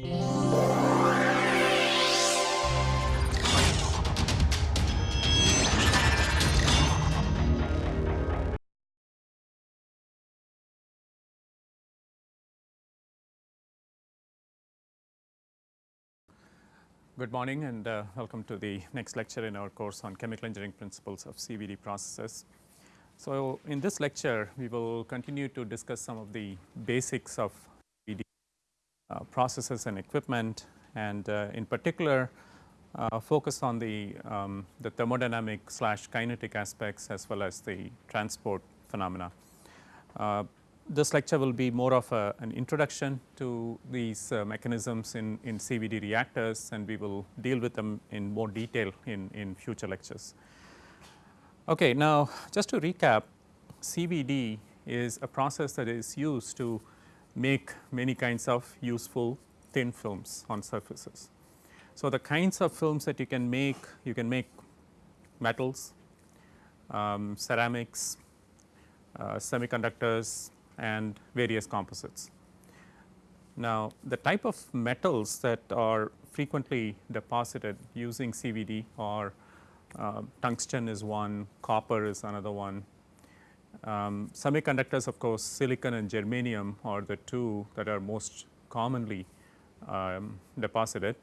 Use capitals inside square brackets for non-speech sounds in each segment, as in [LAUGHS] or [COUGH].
Good morning and uh, welcome to the next lecture in our course on chemical engineering principles of CVD processes. So, in this lecture we will continue to discuss some of the basics of processes and equipment and uh, in particular uh, focus on the, um, the thermodynamic slash kinetic aspects as well as the transport phenomena. Uh, this lecture will be more of a, an introduction to these uh, mechanisms in, in CVD reactors and we will deal with them in more detail in, in future lectures. Okay, now just to recap CVD is a process that is used to make many kinds of useful thin films on surfaces. So, the kinds of films that you can make, you can make metals, um, ceramics, uh, semiconductors, and various composites. Now, the type of metals that are frequently deposited using CVD are uh, tungsten is one, copper is another one. Um, semiconductors of course, silicon and germanium are the two that are most commonly um, deposited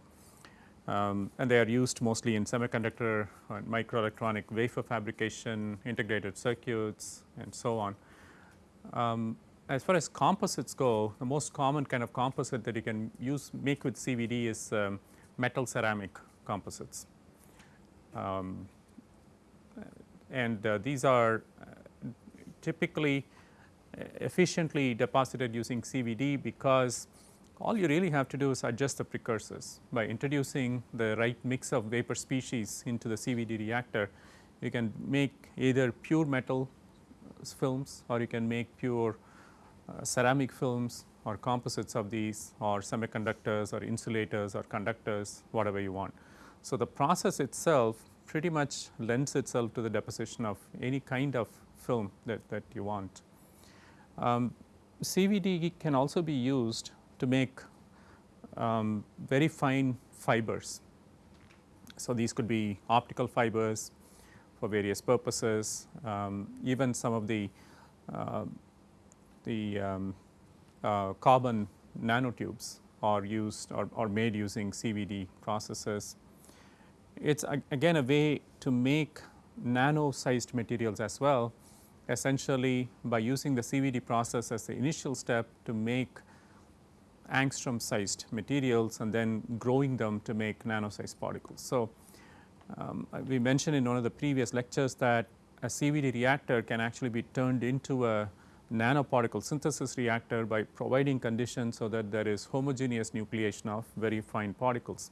um, and they are used mostly in semiconductor and microelectronic wafer fabrication, integrated circuits and so on. Um, as far as composites go, the most common kind of composite that you can use make with CVD is um, metal ceramic composites. Um, and uh, these are typically uh, efficiently deposited using CVD because all you really have to do is adjust the precursors. By introducing the right mix of vapor species into the CVD reactor, you can make either pure metal films or you can make pure uh, ceramic films or composites of these or semiconductors or insulators or conductors whatever you want. So, the process itself pretty much lends itself to the deposition of any kind of film that, that you want. Um, CVD can also be used to make um, very fine fibers. So, these could be optical fibers for various purposes, um, even some of the uh, the um, uh, carbon nanotubes are used or, or made using CVD processes. It is again a way to make nano sized materials as well essentially by using the CVD process as the initial step to make angstrom sized materials and then growing them to make nano sized particles. So, um, we mentioned in one of the previous lectures that a CVD reactor can actually be turned into a nanoparticle synthesis reactor by providing conditions so that there is homogeneous nucleation of very fine particles.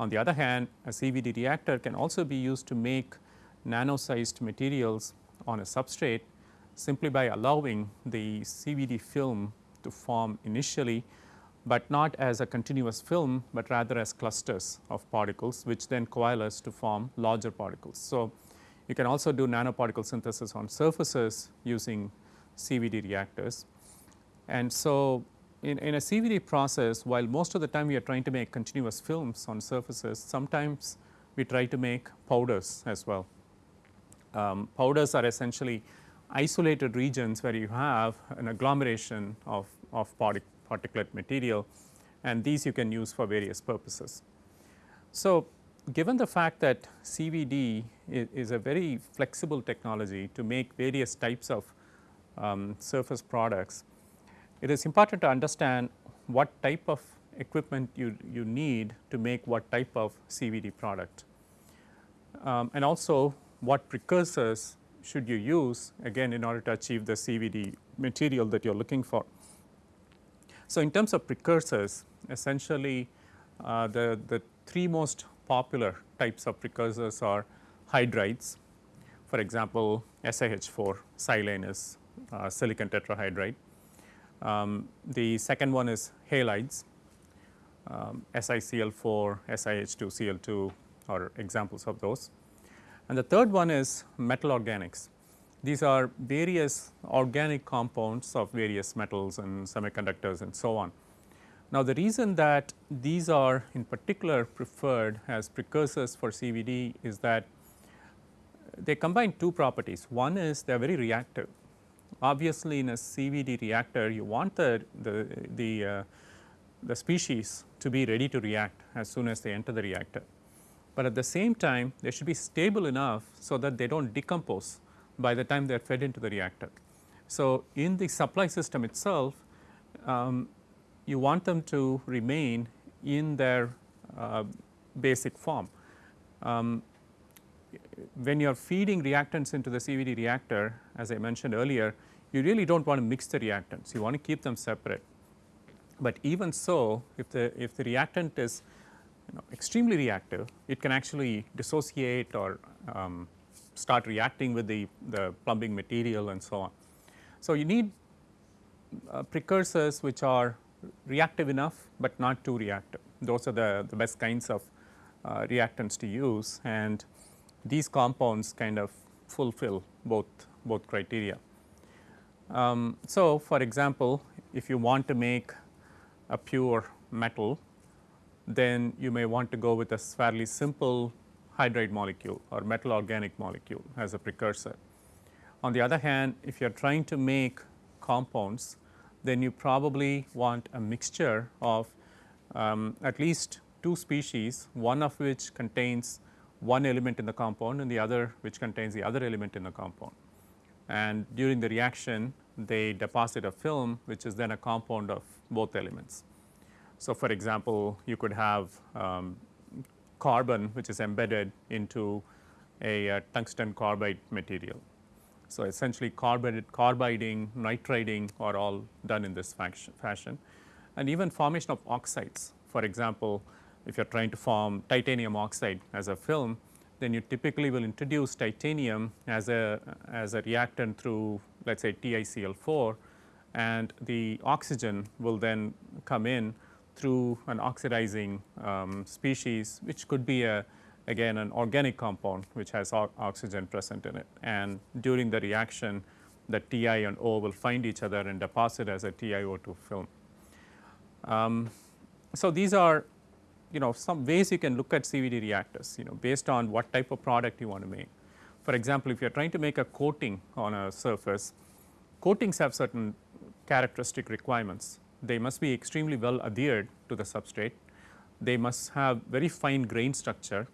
On the other hand, a CVD reactor can also be used to make nano sized materials on a substrate simply by allowing the CVD film to form initially, but not as a continuous film, but rather as clusters of particles which then coalesce to form larger particles. So, you can also do nanoparticle synthesis on surfaces using CVD reactors. And so, in, in a CVD process while most of the time we are trying to make continuous films on surfaces, sometimes we try to make powders as well. Um, powders are essentially isolated regions where you have an agglomeration of, of partic particulate material and these you can use for various purposes. So, given the fact that CVD is, is a very flexible technology to make various types of um, surface products, it is important to understand what type of equipment you, you need to make what type of CVD product. Um, and also what precursors should you use again in order to achieve the CVD material that you are looking for. So, in terms of precursors essentially uh, the, the three most popular types of precursors are hydrides for example, SiH4 silane is uh, silicon tetrahydride. Um, the second one is halides, um, SiCl4, SiH2Cl2 are examples of those. And the third one is metal organics. These are various organic compounds of various metals and semiconductors and so on. Now, the reason that these are in particular preferred as precursors for CVD is that they combine two properties. One is they are very reactive. Obviously, in a CVD reactor, you want the, the, the, uh, the species to be ready to react as soon as they enter the reactor. But at the same time, they should be stable enough so that they do not decompose by the time they are fed into the reactor. So, in the supply system itself, um, you want them to remain in their uh, basic form. Um, when you are feeding reactants into the CVD reactor, as I mentioned earlier, you really do not want to mix the reactants, you want to keep them separate. But even so, if the, if the reactant is you know, extremely reactive, it can actually dissociate or um, start reacting with the, the plumbing material and so on. So, you need uh, precursors which are reactive enough, but not too reactive. Those are the, the best kinds of uh, reactants to use and these compounds kind of fulfill both, both criteria. Um, so, for example, if you want to make a pure metal, then you may want to go with a fairly simple hydride molecule or metal organic molecule as a precursor. On the other hand, if you are trying to make compounds, then you probably want a mixture of um, at least two species, one of which contains one element in the compound and the other which contains the other element in the compound. And during the reaction they deposit a film which is then a compound of both elements. So, for example, you could have um, carbon which is embedded into a, a tungsten carbide material. So, essentially carbide, carbiding, nitriding are all done in this fashion and even formation of oxides. For example, if you are trying to form titanium oxide as a film, then you typically will introduce titanium as a, as a reactant through let us say TiCl4 and the oxygen will then come in through an oxidizing um, species which could be a again an organic compound which has oxygen present in it and during the reaction the Ti and O will find each other and deposit as a TiO2 film. Um, so, these are you know some ways you can look at CVD reactors you know based on what type of product you want to make. For example, if you are trying to make a coating on a surface, coatings have certain characteristic requirements. They must be extremely well adhered to the substrate. They must have very fine grain structure.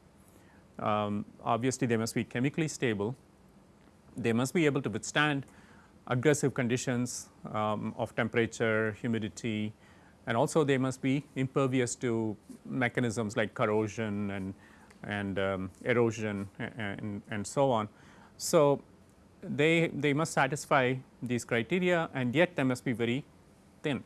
Um, obviously, they must be chemically stable. They must be able to withstand aggressive conditions um, of temperature, humidity, and also they must be impervious to mechanisms like corrosion and, and um, erosion and, and so on. So, they, they must satisfy these criteria and yet they must be very thin.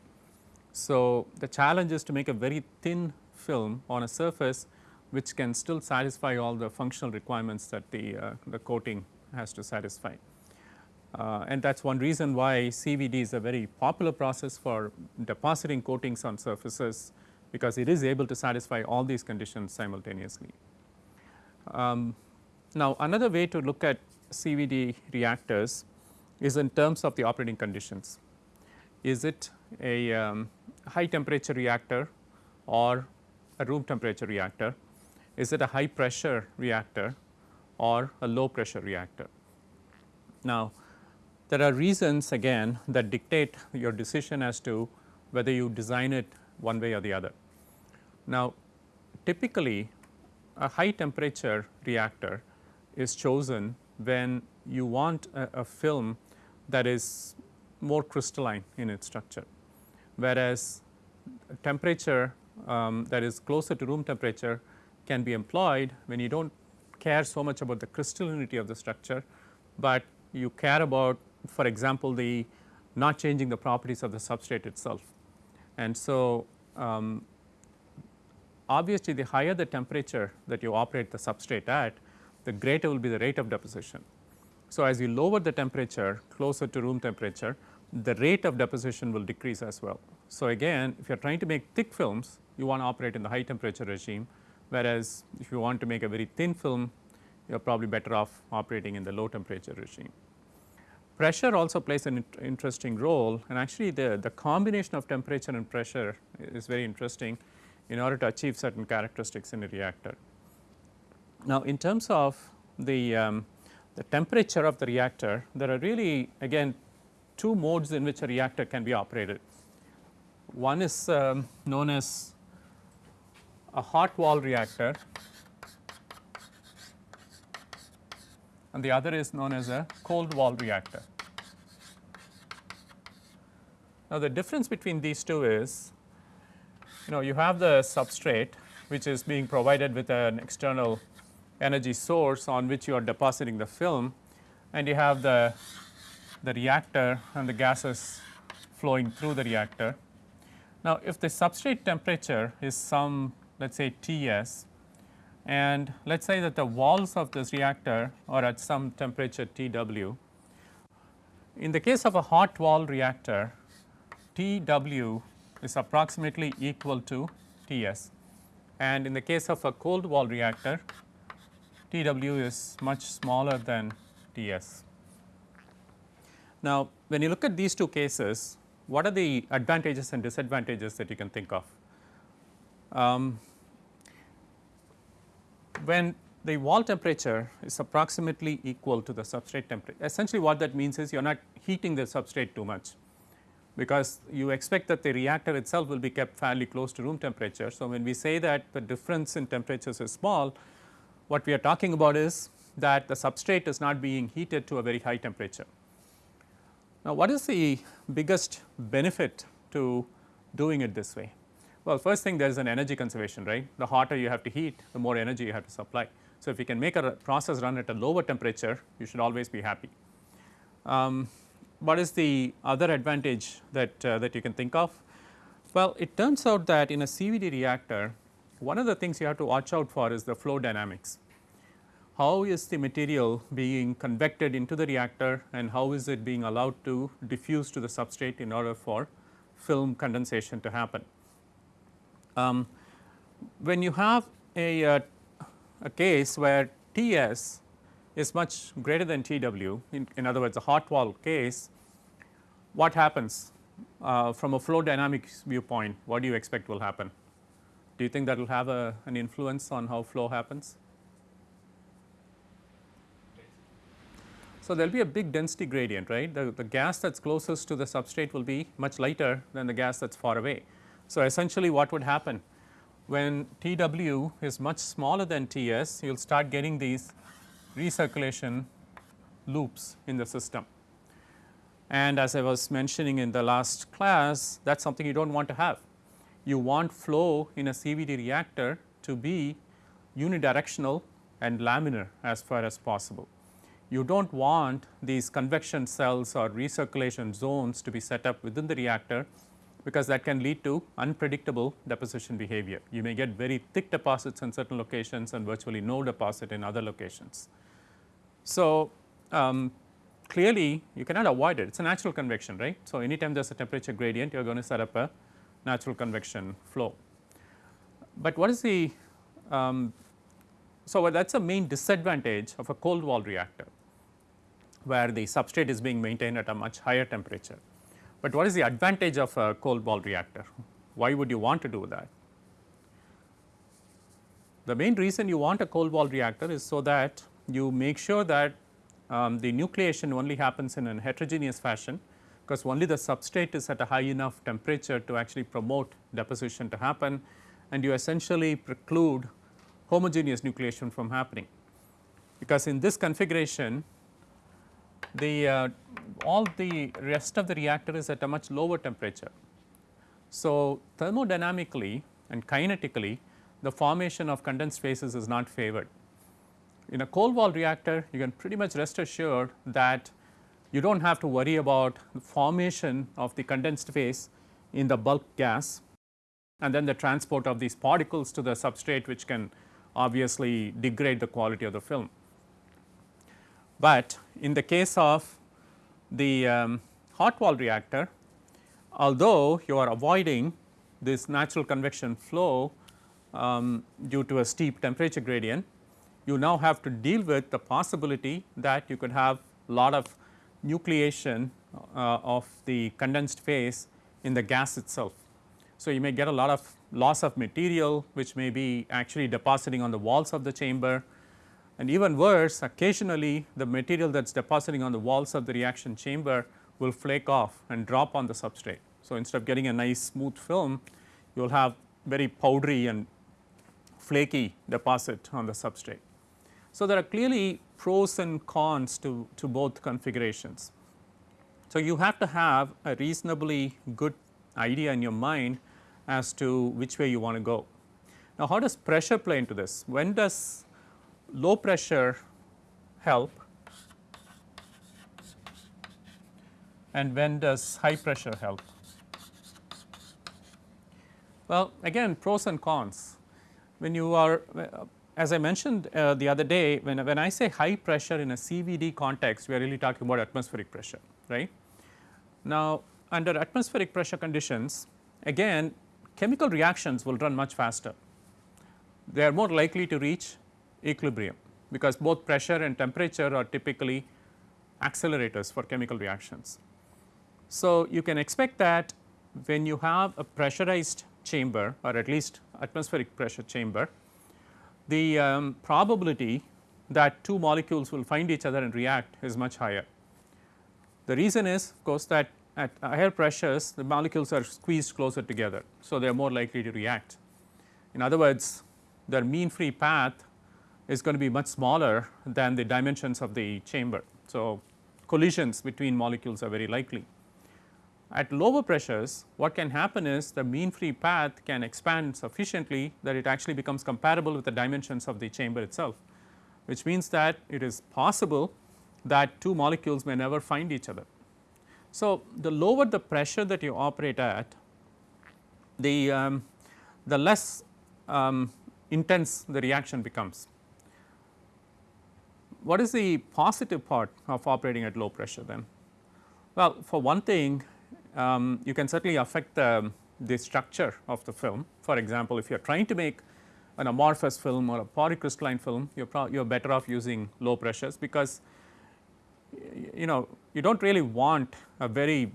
So, the challenge is to make a very thin film on a surface which can still satisfy all the functional requirements that the, uh, the coating has to satisfy. Uh, and that is one reason why CVD is a very popular process for depositing coatings on surfaces because it is able to satisfy all these conditions simultaneously. Um, now, another way to look at CVD reactors is in terms of the operating conditions. Is it a um, high temperature reactor or a room temperature reactor? Is it a high pressure reactor or a low pressure reactor? Now, there are reasons again that dictate your decision as to whether you design it one way or the other. Now, typically a high temperature reactor is chosen when you want a, a film that is more crystalline in its structure, whereas temperature um, that is closer to room temperature can be employed when you do not care so much about the crystallinity of the structure, but you care about for example, the not changing the properties of the substrate itself. And so, um, obviously, the higher the temperature that you operate the substrate at, the greater will be the rate of deposition. So, as you lower the temperature closer to room temperature, the rate of deposition will decrease as well. So, again if you are trying to make thick films, you want to operate in the high temperature regime, whereas if you want to make a very thin film, you are probably better off operating in the low temperature regime. pressure also plays an interesting role and actually the, the combination of temperature and pressure is very interesting in order to achieve certain characteristics in a reactor. Now, in terms of the, um, the temperature of the reactor, there are really again two modes in which a reactor can be operated. One is um, known as a hot wall reactor and the other is known as a cold wall reactor. Now, the difference between these two is you know you have the substrate which is being provided with an external energy source on which you are depositing the film and you have the, the reactor and the gases flowing through the reactor. Now, if the substrate temperature is some let us say T s and let us say that the walls of this reactor are at some temperature T w. In the case of a hot wall reactor T w is approximately equal to T s and in the case of a cold wall reactor T w is much smaller than T s. Now, when you look at these two cases, what are the advantages and disadvantages that you can think of? Um, when the wall temperature is approximately equal to the substrate temperature, essentially what that means is you are not heating the substrate too much because you expect that the reactor itself will be kept fairly close to room temperature. So, when we say that the difference in temperatures is small, what we are talking about is that the substrate is not being heated to a very high temperature. Now, what is the biggest benefit to doing it this way? Well, first thing there is an energy conservation, right. The hotter you have to heat, the more energy you have to supply. So, if you can make a process run at a lower temperature, you should always be happy. Um, what is the other advantage that, uh, that you can think of? Well, it turns out that in a CVD reactor, one of the things you have to watch out for is the flow dynamics. How is the material being convected into the reactor and how is it being allowed to diffuse to the substrate in order for film condensation to happen. Um, when you have a, uh, a case where T s is much greater than T w, in, in other words a hot wall case, what happens uh, from a flow dynamics viewpoint, what do you expect will happen? Do you think that will have a, an influence on how flow happens? So, there will be a big density gradient right the, the gas that is closest to the substrate will be much lighter than the gas that is far away. So, essentially what would happen when T w is much smaller than T s you will start getting these recirculation loops in the system. And as I was mentioning in the last class that is something you do not want to have you want flow in a CVD reactor to be unidirectional and laminar as far as possible. You do not want these convection cells or recirculation zones to be set up within the reactor because that can lead to unpredictable deposition behavior. You may get very thick deposits in certain locations and virtually no deposit in other locations. So, um, clearly you cannot avoid it, it is a natural convection right. So, anytime there is a temperature gradient you are going to set up a natural convection flow. But what is the um, so that is a main disadvantage of a cold wall reactor where the substrate is being maintained at a much higher temperature. But what is the advantage of a cold wall reactor? Why would you want to do that? The main reason you want a cold wall reactor is so that you make sure that um, the nucleation only happens in a heterogeneous fashion because only the substrate is at a high enough temperature to actually promote deposition to happen and you essentially preclude homogeneous nucleation from happening. Because in this configuration the uh, all the rest of the reactor is at a much lower temperature. So, thermodynamically and kinetically the formation of condensed phases is not favored. In a cold wall reactor you can pretty much rest assured that you do not have to worry about the formation of the condensed phase in the bulk gas and then the transport of these particles to the substrate which can obviously degrade the quality of the film. But in the case of the um, hot wall reactor, although you are avoiding this natural convection flow um, due to a steep temperature gradient, you now have to deal with the possibility that you could have lot of nucleation uh, of the condensed phase in the gas itself. So, you may get a lot of loss of material which may be actually depositing on the walls of the chamber and even worse occasionally the material that is depositing on the walls of the reaction chamber will flake off and drop on the substrate. So, instead of getting a nice smooth film you will have very powdery and flaky deposit on the substrate. So, there are clearly pros and cons to, to both configurations. So, you have to have a reasonably good idea in your mind as to which way you want to go. Now, how does pressure play into this? When does low pressure help and when does high pressure help? Well, again pros and cons. When you are as I mentioned uh, the other day when, when I say high pressure in a CVD context we are really talking about atmospheric pressure right. Now, under atmospheric pressure conditions again chemical reactions will run much faster. They are more likely to reach equilibrium because both pressure and temperature are typically accelerators for chemical reactions. So, you can expect that when you have a pressurized chamber or at least atmospheric pressure chamber, the um, probability that two molecules will find each other and react is much higher. The reason is of course that at higher pressures the molecules are squeezed closer together. So, they are more likely to react. In other words their mean free path is going to be much smaller than the dimensions of the chamber. So, collisions between molecules are very likely. At lower pressures what can happen is the mean free path can expand sufficiently that it actually becomes compatible with the dimensions of the chamber itself, which means that it is possible that two molecules may never find each other. So, the lower the pressure that you operate at, the, um, the less um, intense the reaction becomes. What is the positive part of operating at low pressure then? Well, for one thing um, you can certainly affect the, the structure of the film. For example, if you are trying to make an amorphous film or a polycrystalline film, you are you are better off using low pressures because you know you do not really want a very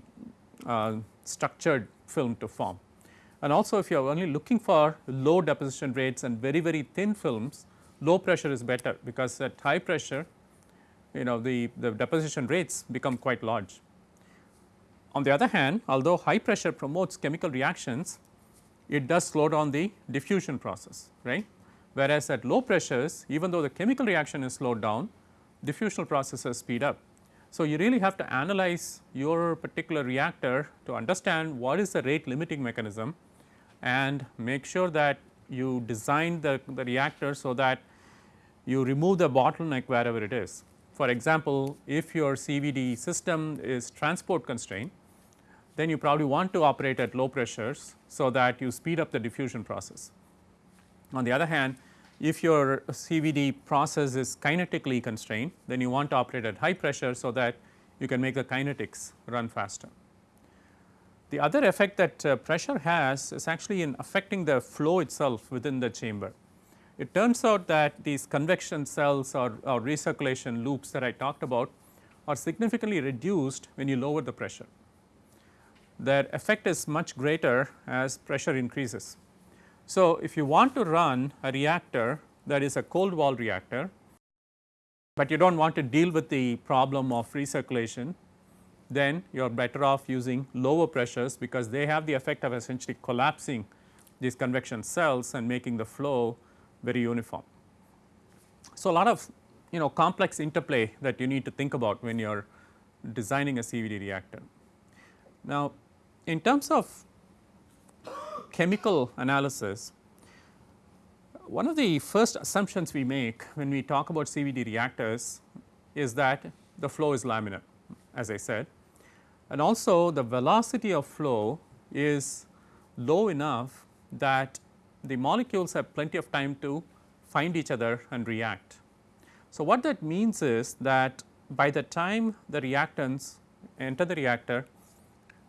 uh, structured film to form. And also if you are only looking for low deposition rates and very very thin films, low pressure is better because at high pressure you know the, the deposition rates become quite large. On the other hand, although high pressure promotes chemical reactions, it does slow down the diffusion process, right. Whereas, at low pressures even though the chemical reaction is slowed down, diffusional processes speed up. So, you really have to analyze your particular reactor to understand what is the rate limiting mechanism and make sure that you design the, the reactor so that you remove the bottleneck wherever it is. For example, if your CVD system is transport constrained, then you probably want to operate at low pressures so that you speed up the diffusion process. On the other hand, if your CVD process is kinetically constrained, then you want to operate at high pressure so that you can make the kinetics run faster. The other effect that uh, pressure has is actually in affecting the flow itself within the chamber. It turns out that these convection cells or, or recirculation loops that I talked about are significantly reduced when you lower the pressure their effect is much greater as pressure increases. So, if you want to run a reactor that is a cold wall reactor, but you do not want to deal with the problem of recirculation, then you are better off using lower pressures because they have the effect of essentially collapsing these convection cells and making the flow very uniform. So, a lot of you know complex interplay that you need to think about when you are designing a CVD reactor. Now, in terms of chemical analysis, one of the first assumptions we make when we talk about CVD reactors is that the flow is laminar as I said and also the velocity of flow is low enough that the molecules have plenty of time to find each other and react. So, what that means is that by the time the reactants enter the reactor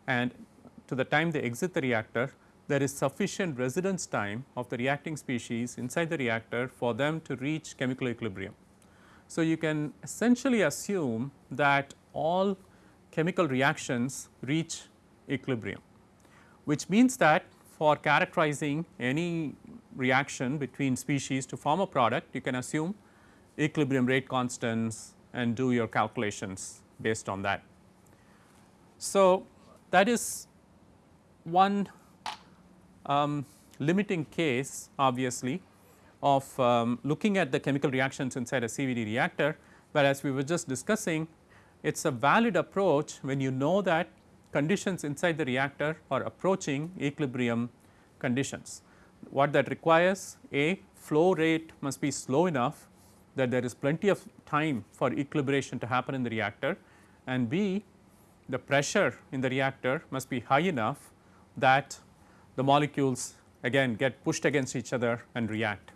and to the time they exit the reactor, there is sufficient residence time of the reacting species inside the reactor for them to reach chemical equilibrium. So, you can essentially assume that all chemical reactions reach equilibrium, which means that for characterizing any reaction between species to form a product, you can assume equilibrium rate constants and do your calculations based on that. So, that is one um, limiting case obviously of um, looking at the chemical reactions inside a CVD reactor, but as we were just discussing it is a valid approach when you know that conditions inside the reactor are approaching equilibrium conditions. What that requires a flow rate must be slow enough that there is plenty of time for equilibration to happen in the reactor and b the pressure in the reactor must be high enough that the molecules again get pushed against each other and react.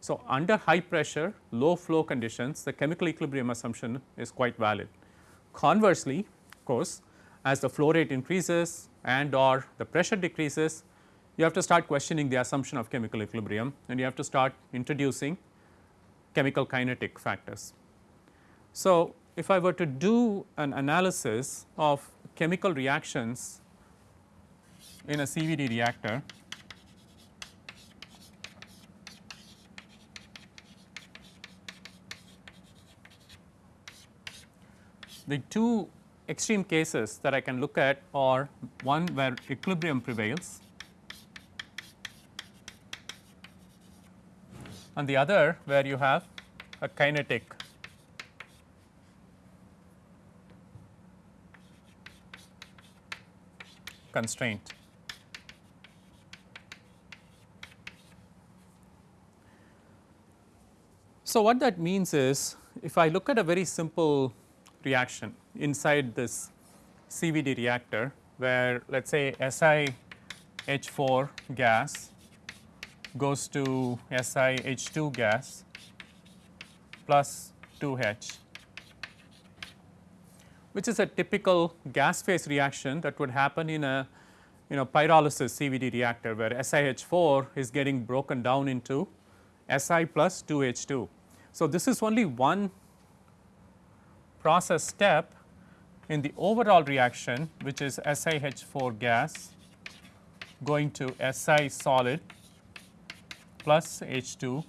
So, under high pressure low flow conditions the chemical equilibrium assumption is quite valid. Conversely, of course, as the flow rate increases and or the pressure decreases you have to start questioning the assumption of chemical equilibrium and you have to start introducing chemical kinetic factors. So, if I were to do an analysis of chemical reactions in a CVD reactor, the two extreme cases that I can look at are one where equilibrium prevails and the other where you have a kinetic constraint. So, what that means is if I look at a very simple reaction inside this CVD reactor where let us say SiH4 gas goes to SiH2 gas plus 2H which is a typical gas phase reaction that would happen in a you know pyrolysis CVD reactor where SiH4 is getting broken down into Si plus 2H2. So, this is only one process step in the overall reaction which is SiH4 gas going to Si solid plus H2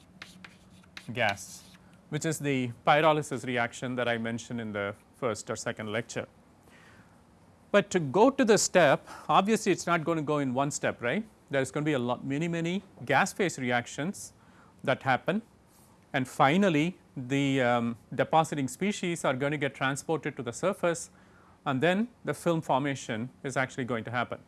gas which is the pyrolysis reaction that I mentioned in the first or second lecture. But to go to the step obviously it is not going to go in one step right there is going to be a lot many many gas phase reactions that happen and finally the um, depositing species are going to get transported to the surface and then the film formation is actually going to happen.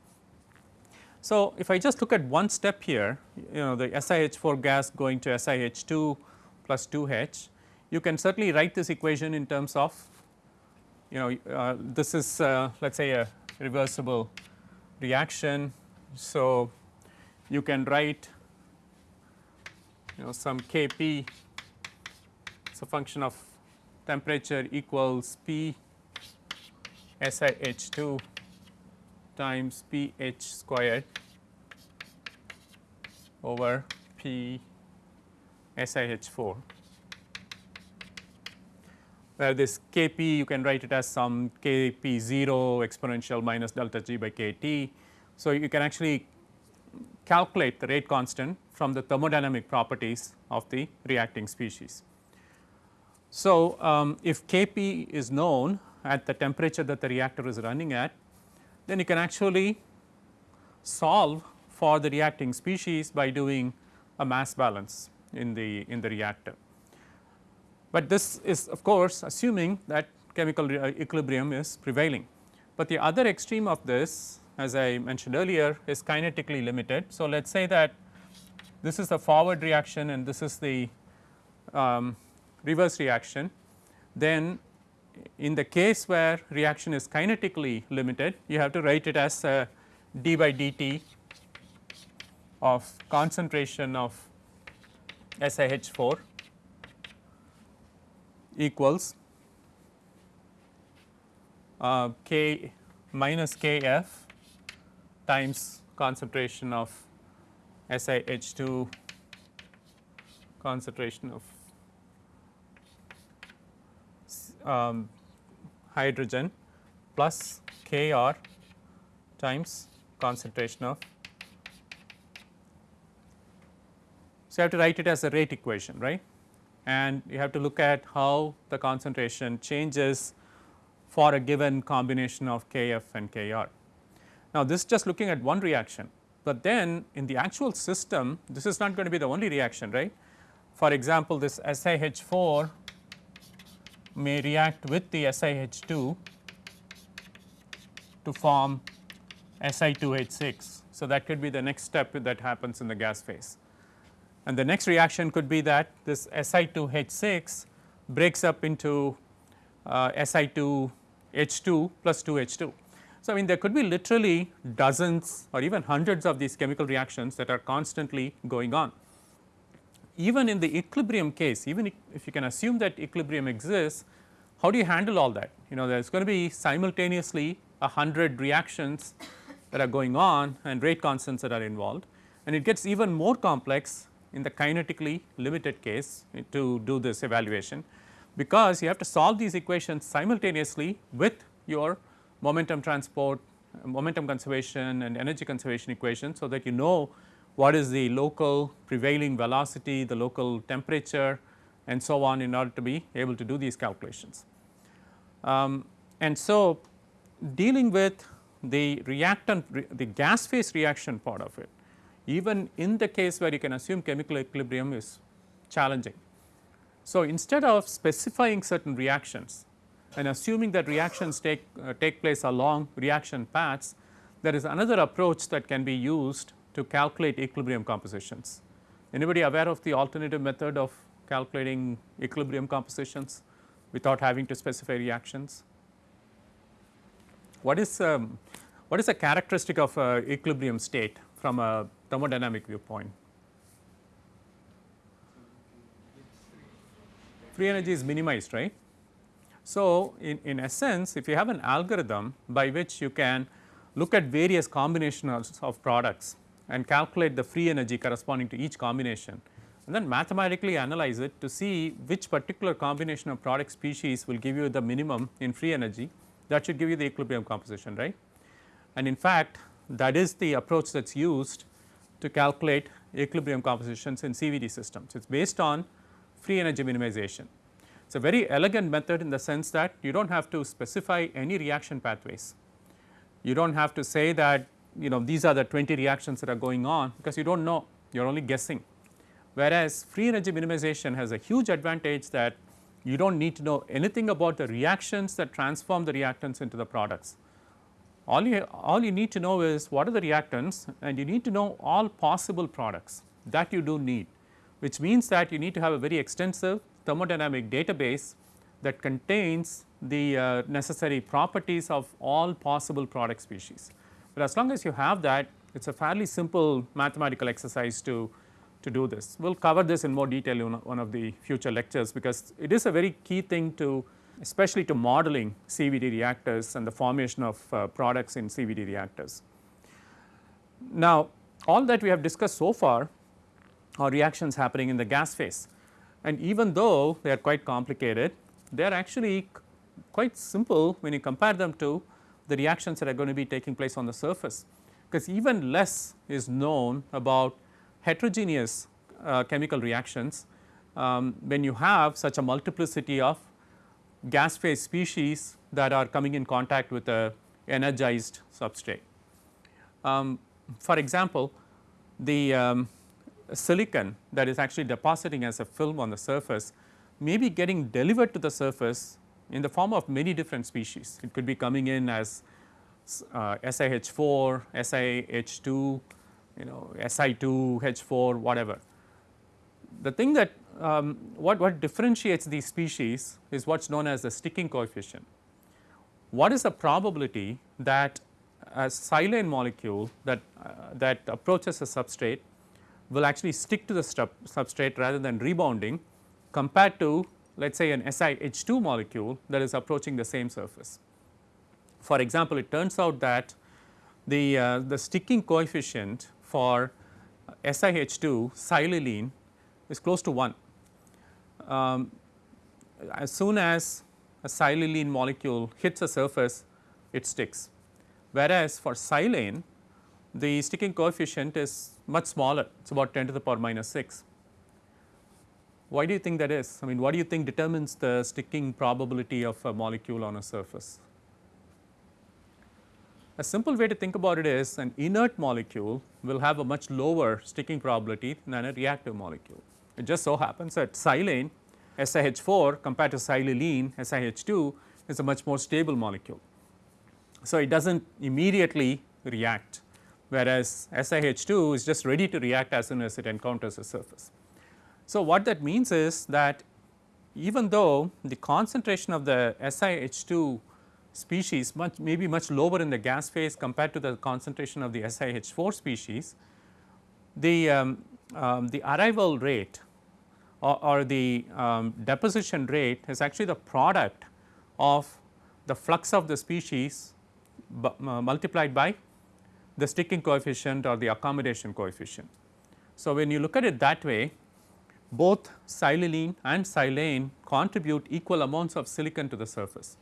So, if I just look at one step here you know the SiH4 gas going to SiH2 plus 2H you can certainly write this equation in terms of you know uh, this is uh, let us say a reversible reaction. So, you can write you know some Kp it is a function of temperature equals P SiH2 times pH squared over P SiH4 where this Kp you can write it as some Kp0 exponential minus delta G by Kt. So, you can actually calculate the rate constant from the thermodynamic properties of the reacting species. So, um, if Kp is known at the temperature that the reactor is running at, then you can actually solve for the reacting species by doing a mass balance in the in the reactor. But this is of course assuming that chemical equilibrium is prevailing. But the other extreme of this as I mentioned earlier is kinetically limited. So, let us say that this is the forward reaction and this is the um, reverse reaction, then in the case where reaction is kinetically limited, you have to write it as d by dt of concentration of SiH4 equals uh, K minus Kf times concentration of SiH2 concentration of um, hydrogen plus K r times concentration of. So, you have to write it as a rate equation right and you have to look at how the concentration changes for a given combination of Kf and Kr. Now, this is just looking at one reaction, but then in the actual system this is not going to be the only reaction right. For example, this SiH4 may react with the SiH2 to form Si2H6. So, that could be the next step that happens in the gas phase. And the next reaction could be that this Si2H6 breaks up into uh, Si2H2 plus 2H2. So, I mean there could be literally dozens or even hundreds of these chemical reactions that are constantly going on. Even in the equilibrium case, even if you can assume that equilibrium exists, how do you handle all that? You know there is going to be simultaneously a hundred reactions that are going on and rate constants that are involved and it gets even more complex in the kinetically limited case to do this evaluation because you have to solve these equations simultaneously with your momentum transport, momentum conservation and energy conservation equation. So, that you know what is the local prevailing velocity, the local temperature and so on in order to be able to do these calculations. Um, and so, dealing with the reactant the gas phase reaction part of it even in the case where you can assume chemical equilibrium is challenging. So, instead of specifying certain reactions and assuming that reactions take uh, take place along reaction paths, there is another approach that can be used to calculate equilibrium compositions. Anybody aware of the alternative method of calculating equilibrium compositions without having to specify reactions? What is um, what is a characteristic of a equilibrium state from a thermodynamic viewpoint. Free energy is minimized, right. So, in, in essence if you have an algorithm by which you can look at various combinations of products and calculate the free energy corresponding to each combination and then mathematically analyze it to see which particular combination of product species will give you the minimum in free energy that should give you the equilibrium composition right. And in fact, that is the approach that is used to calculate equilibrium compositions in CVD systems. It is based on free energy minimization. It is a very elegant method in the sense that you do not have to specify any reaction pathways. You do not have to say that you know these are the 20 reactions that are going on because you do not know you are only guessing. Whereas, free energy minimization has a huge advantage that you do not need to know anything about the reactions that transform the reactants into the products all you all you need to know is what are the reactants and you need to know all possible products that you do need which means that you need to have a very extensive thermodynamic database that contains the uh, necessary properties of all possible product species. But as long as you have that it is a fairly simple mathematical exercise to, to do this. We will cover this in more detail in one of the future lectures because it is a very key thing to especially to modeling CVD reactors and the formation of uh, products in CVD reactors. Now, all that we have discussed so far are reactions happening in the gas phase and even though they are quite complicated, they are actually quite simple when you compare them to the reactions that are going to be taking place on the surface because even less is known about heterogeneous uh, chemical reactions um, when you have such a multiplicity of gas phase species that are coming in contact with a energized substrate. Um, for example, the um, silicon that is actually depositing as a film on the surface may be getting delivered to the surface in the form of many different species. It could be coming in as uh, SiH4, SiH2, you know Si2, H4 whatever. The thing that um, what, what differentiates these species is what is known as the sticking coefficient. What is the probability that a silane molecule that, uh, that approaches a substrate will actually stick to the substrate rather than rebounding compared to let us say an SiH2 molecule that is approaching the same surface. For example, it turns out that the, uh, the sticking coefficient for SiH2 silylene is close to 1 um, as soon as a silylene molecule hits a surface it sticks. Whereas, for silane the sticking coefficient is much smaller, it is about 10 to the power minus 6. Why do you think that is? I mean, what do you think determines the sticking probability of a molecule on a surface? A simple way to think about it is an inert molecule will have a much lower sticking probability than a reactive molecule. It just so happens that silane SiH4 compared to silylene SiH2 is a much more stable molecule. So, it does not immediately react whereas SiH2 is just ready to react as soon as it encounters a surface. So, what that means is that even though the concentration of the SiH2 species much may be much lower in the gas phase compared to the concentration of the SiH4 species, the, um, um, the arrival rate or, or the um, deposition rate is actually the product of the flux of the species uh, multiplied by the sticking coefficient or the accommodation coefficient. So, when you look at it that way both silylene and silane contribute equal amounts of silicon to the surface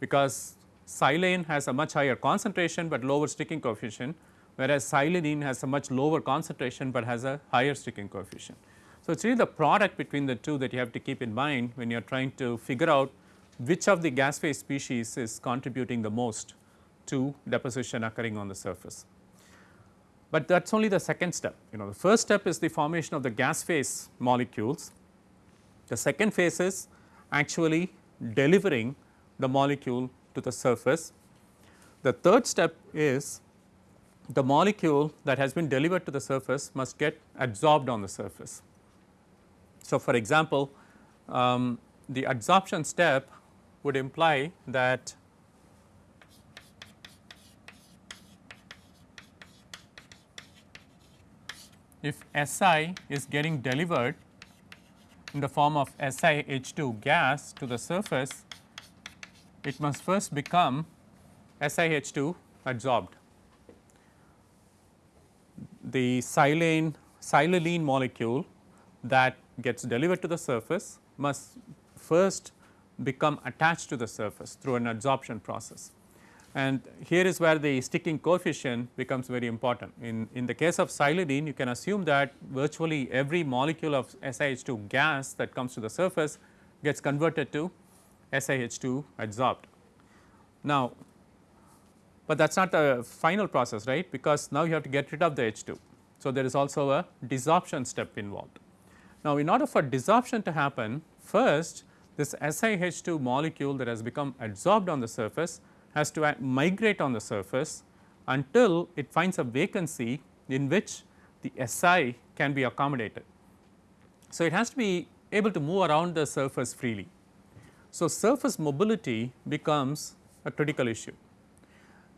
because silane has a much higher concentration, but lower sticking coefficient whereas silylene has a much lower concentration, but has a higher sticking coefficient. So, it is really the product between the two that you have to keep in mind when you are trying to figure out which of the gas phase species is contributing the most to deposition occurring on the surface. But that is only the second step, you know the first step is the formation of the gas phase molecules. The second phase is actually delivering the molecule to the surface. The third step is the molecule that has been delivered to the surface must get absorbed on the surface. So, for example, um, the adsorption step would imply that if Si is getting delivered in the form of SiH2 gas to the surface, it must first become SiH2 adsorbed. The silane silylene molecule that gets delivered to the surface must first become attached to the surface through an adsorption process. And here is where the sticking coefficient becomes very important. In, in the case of silylene, you can assume that virtually every molecule of SiH2 gas that comes to the surface gets converted to SiH2 adsorbed. Now, but that is not the final process right because now you have to get rid of the H2. So, there is also a desorption step involved. Now, in order for desorption to happen first this SiH2 molecule that has become adsorbed on the surface has to migrate on the surface until it finds a vacancy in which the Si can be accommodated. So, it has to be able to move around the surface freely. So, surface mobility becomes a critical issue.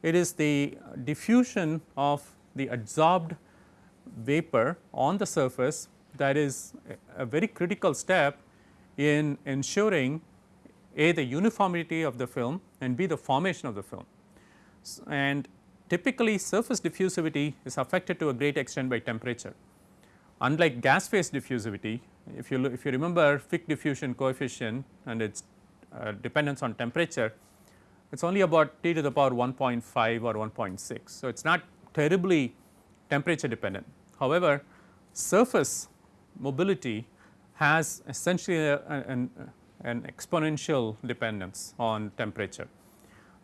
It is the diffusion of the adsorbed vapor on the surface that is a very critical step in ensuring a the uniformity of the film and b the formation of the film. And typically surface diffusivity is affected to a great extent by temperature. Unlike gas phase diffusivity, if you if you remember Fick diffusion coefficient and its uh, dependence on temperature, it is only about t to the power 1.5 or 1.6. So, it is not terribly temperature dependent. However, surface mobility has essentially a, an, an exponential dependence on temperature.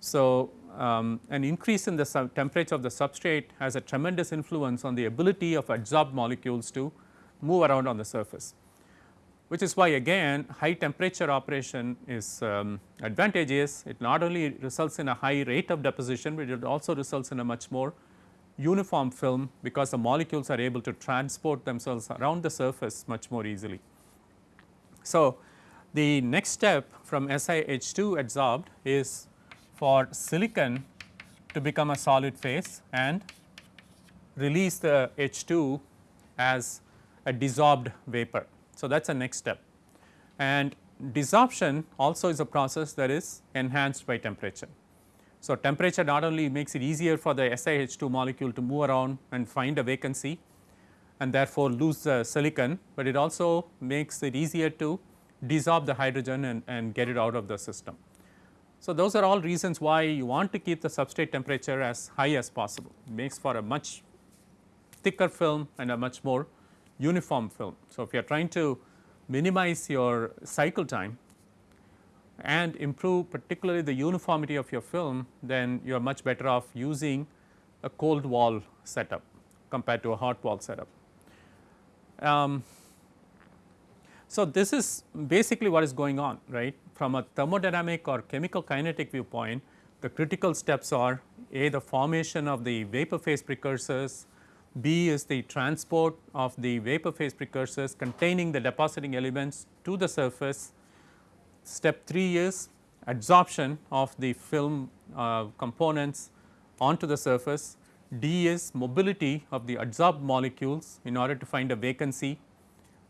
So, um, an increase in the temperature of the substrate has a tremendous influence on the ability of adsorbed molecules to move around on the surface, which is why again high temperature operation is um, advantageous. It not only results in a high rate of deposition, but it also results in a much more uniform film because the molecules are able to transport themselves around the surface much more easily. So, the next step from SiH2 adsorbed is for silicon to become a solid phase and release the H2 as a desorbed vapor. So, that is the next step and desorption also is a process that is enhanced by temperature. So, temperature not only makes it easier for the SiH2 molecule to move around and find a vacancy and therefore lose the silicon, but it also makes it easier to desorb the hydrogen and, and get it out of the system. So, those are all reasons why you want to keep the substrate temperature as high as possible, it makes for a much thicker film and a much more uniform film. So, if you are trying to minimize your cycle time and improve particularly the uniformity of your film, then you are much better off using a cold wall setup compared to a hot wall setup. Um, so, this is basically what is going on right? From a thermodynamic or chemical kinetic viewpoint the critical steps are a the formation of the vapor phase precursors, b is the transport of the vapor phase precursors containing the depositing elements to the surface. Step 3 is adsorption of the film uh, components onto the surface, d is mobility of the adsorbed molecules in order to find a vacancy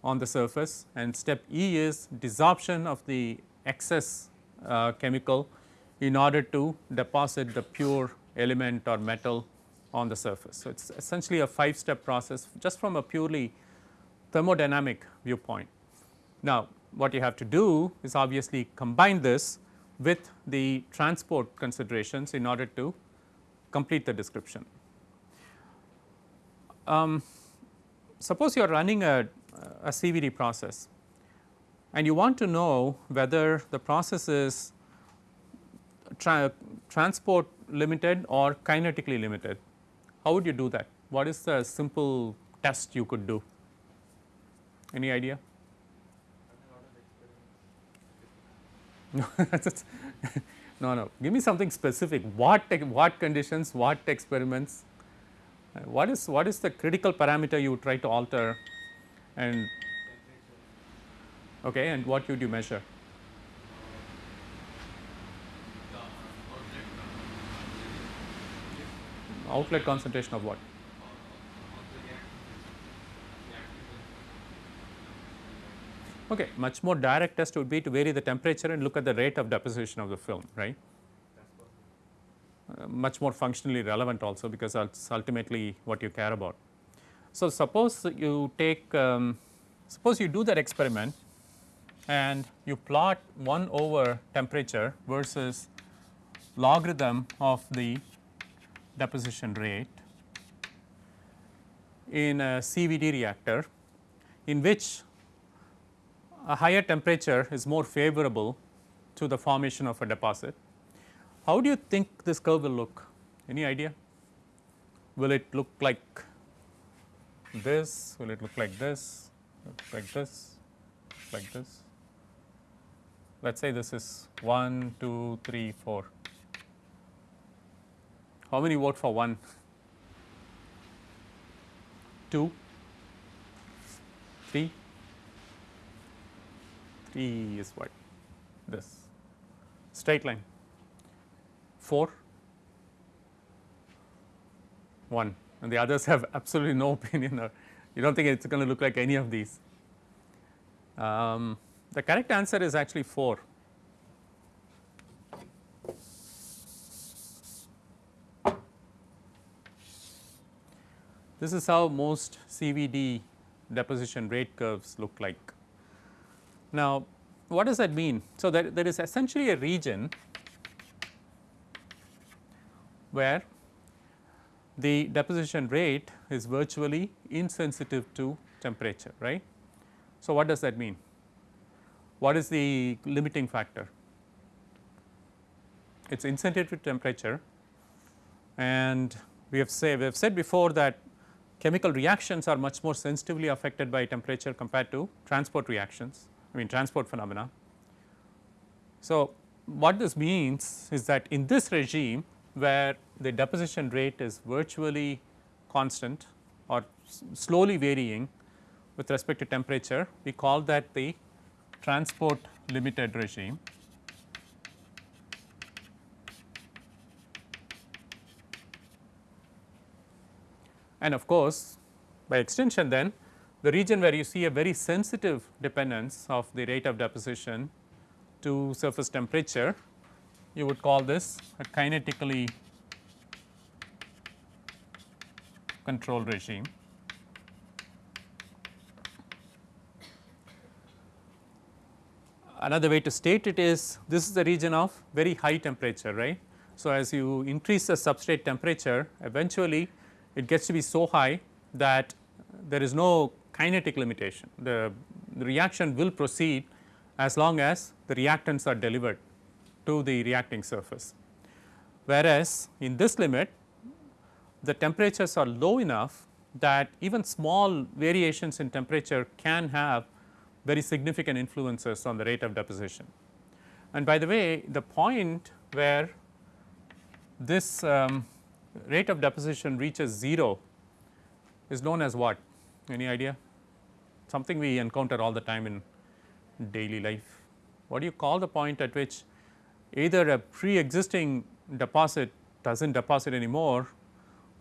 on the surface and step E is desorption of the excess uh, chemical in order to deposit the pure element or metal on the surface. So, it is essentially a 5 step process just from a purely thermodynamic viewpoint. Now, what you have to do is obviously combine this with the transport considerations in order to complete the description. Um, suppose you are running a a CVD process and you want to know whether the process is tra transport limited or kinetically limited. How would you do that? What is the simple test you could do? Any idea? [LAUGHS] No, no, no. Give me something specific. What what conditions? What experiments? What is what is the critical parameter you try to alter and okay and what would you measure? Outlet concentration of what? Okay much more direct test would be to vary the temperature and look at the rate of deposition of the film right? Uh, much more functionally relevant also because that's ultimately what you care about so, suppose you take um, suppose you do that experiment and you plot 1 over temperature versus logarithm of the deposition rate in a CVD reactor in which a higher temperature is more favorable to the formation of a deposit. How do you think this curve will look? Any idea? Will it look like this, will it look like this, like this, like this. Let us say this is 1, 2, 3, 4. How many vote for 1? 2, 3, 3 is what? This straight line 4, 1 and the others have absolutely no [LAUGHS] opinion or you do not think it is going to look like any of these. Um, the correct answer is actually 4. This is how most CVD deposition rate curves look like. Now, what does that mean? So, there, there is essentially a region where the deposition rate is virtually insensitive to temperature right. So, what does that mean? What is the limiting factor? It is insensitive to temperature and we have say we have said before that chemical reactions are much more sensitively affected by temperature compared to transport reactions I mean transport phenomena. So, what this means is that in this regime where the deposition rate is virtually constant or slowly varying with respect to temperature, we call that the transport limited regime. And of course, by extension then the region where you see a very sensitive dependence of the rate of deposition to surface temperature you would call this a kinetically control regime. another way to state it is this is the region of very high temperature right. So, as you increase the substrate temperature eventually it gets to be so high that there is no kinetic limitation the, the reaction will proceed as long as the reactants are delivered to the reacting surface. Whereas, in this limit the temperatures are low enough that even small variations in temperature can have very significant influences on the rate of deposition. And by the way the point where this um, rate of deposition reaches 0 is known as what any idea something we encounter all the time in daily life. What do you call the point at which either a pre-existing deposit does not deposit anymore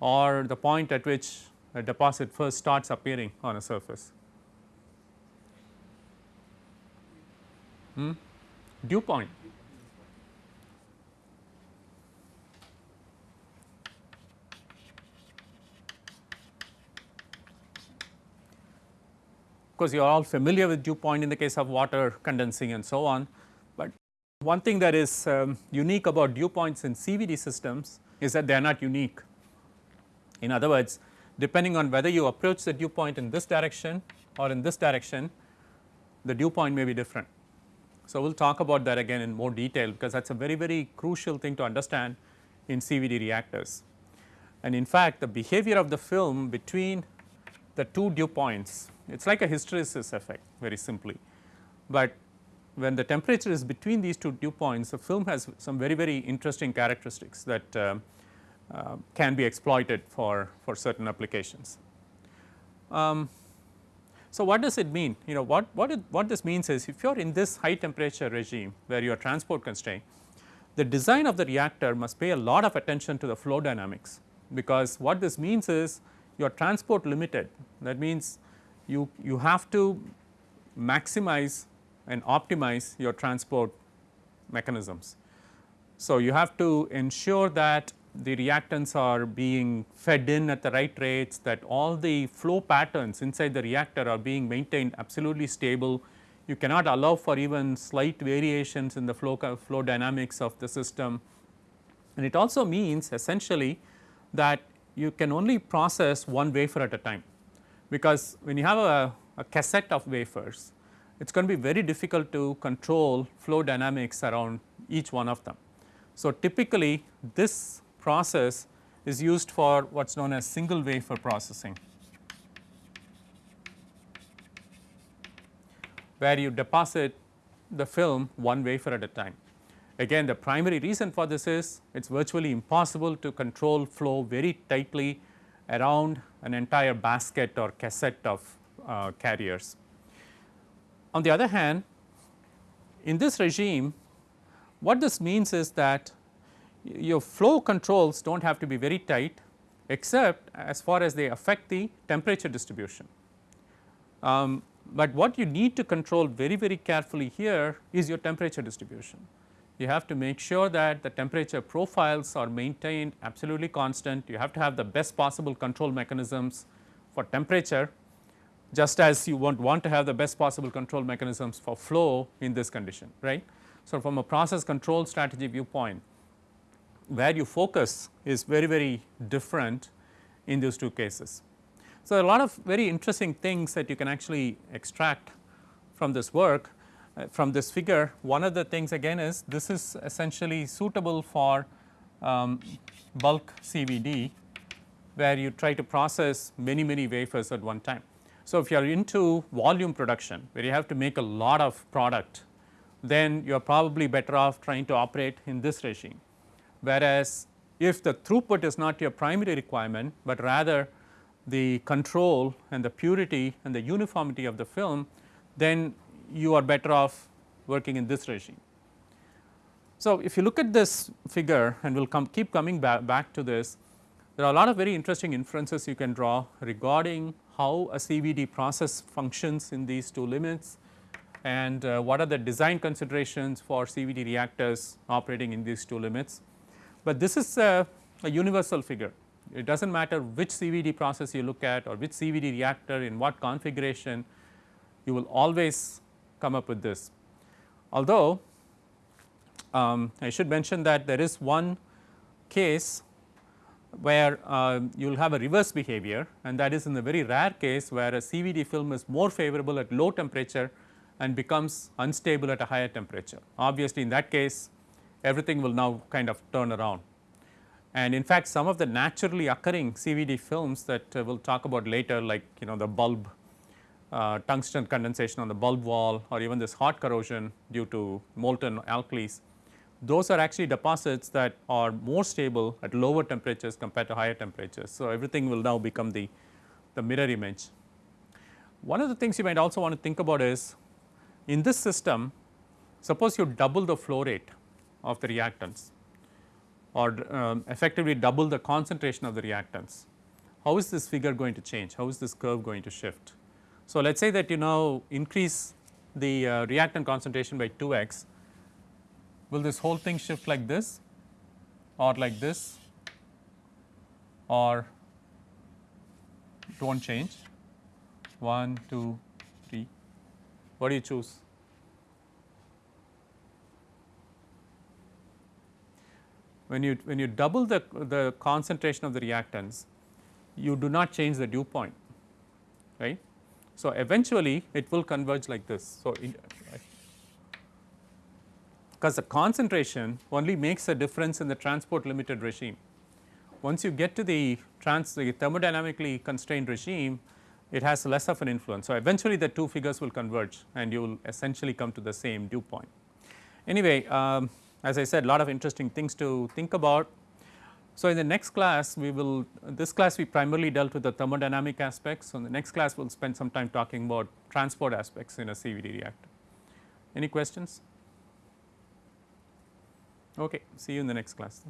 or the point at which a deposit first starts appearing on a surface. Hmm? Dew point. Of course, you are all familiar with dew point in the case of water condensing and so on, but one thing that is um, unique about dew points in CVD systems is that they are not unique. In other words, depending on whether you approach the dew point in this direction or in this direction, the dew point may be different. So, we will talk about that again in more detail because that is a very very crucial thing to understand in CVD reactors. And in fact, the behavior of the film between the two dew points it is like a hysteresis effect very simply, but when the temperature is between these two dew points the film has some very very interesting characteristics that uh, uh, can be exploited for, for certain applications. Um, so, what does it mean? You know what, what, it, what this means is if you are in this high temperature regime where you are transport constrained, the design of the reactor must pay a lot of attention to the flow dynamics, because what this means is you are transport limited that means you, you have to maximize and optimize your transport mechanisms. So, you have to ensure that the reactants are being fed in at the right rates that all the flow patterns inside the reactor are being maintained absolutely stable. You cannot allow for even slight variations in the flow, flow dynamics of the system and it also means essentially that you can only process one wafer at a time because when you have a, a cassette of wafers it is going to be very difficult to control flow dynamics around each one of them. So, typically this process is used for what is known as single wafer processing, where you deposit the film one wafer at a time. Again the primary reason for this is it is virtually impossible to control flow very tightly around an entire basket or cassette of uh, carriers. On the other hand, in this regime what this means is that your flow controls do not have to be very tight except as far as they affect the temperature distribution. Um, but what you need to control very very carefully here is your temperature distribution. You have to make sure that the temperature profiles are maintained absolutely constant. You have to have the best possible control mechanisms for temperature just as you want, want to have the best possible control mechanisms for flow in this condition right. So, from a process control strategy viewpoint where you focus is very very different in those two cases. So, a lot of very interesting things that you can actually extract from this work uh, from this figure. One of the things again is this is essentially suitable for um, bulk CVD where you try to process many many wafers at one time. So, if you are into volume production where you have to make a lot of product then you are probably better off trying to operate in this regime whereas if the throughput is not your primary requirement, but rather the control and the purity and the uniformity of the film, then you are better off working in this regime. So, if you look at this figure and we will come keep coming back, back to this, there are a lot of very interesting inferences you can draw regarding how a CVD process functions in these two limits and uh, what are the design considerations for CVD reactors operating in these two limits. But this is a, a universal figure. It does not matter which CVD process you look at or which CVD reactor in what configuration, you will always come up with this. Although um, I should mention that there is one case where uh, you will have a reverse behavior and that is in the very rare case where a CVD film is more favorable at low temperature and becomes unstable at a higher temperature. Obviously, in that case everything will now kind of turn around. And in fact, some of the naturally occurring CVD films that uh, we will talk about later like you know the bulb uh, tungsten condensation on the bulb wall or even this hot corrosion due to molten alkalis those are actually deposits that are more stable at lower temperatures compared to higher temperatures. So, everything will now become the, the mirror image. One of the things you might also want to think about is in this system suppose you double the flow rate of the reactants or um, effectively double the concentration of the reactants. How is this figure going to change? How is this curve going to shift? So, let us say that you now increase the uh, reactant concentration by 2 x will this whole thing shift like this or like this or will not change 1, 2, 3, what do you choose? When you, when you double the, the concentration of the reactants, you do not change the dew point, right. So, eventually it will converge like this. So, because the concentration only makes a difference in the transport limited regime. Once you get to the, trans, the thermodynamically constrained regime, it has less of an influence. So, eventually the two figures will converge and you will essentially come to the same dew point. Anyway, um, as I said lot of interesting things to think about. So, in the next class we will this class we primarily dealt with the thermodynamic aspects. So, in the next class we will spend some time talking about transport aspects in a CVD reactor. Any questions? Okay, see you in the next class.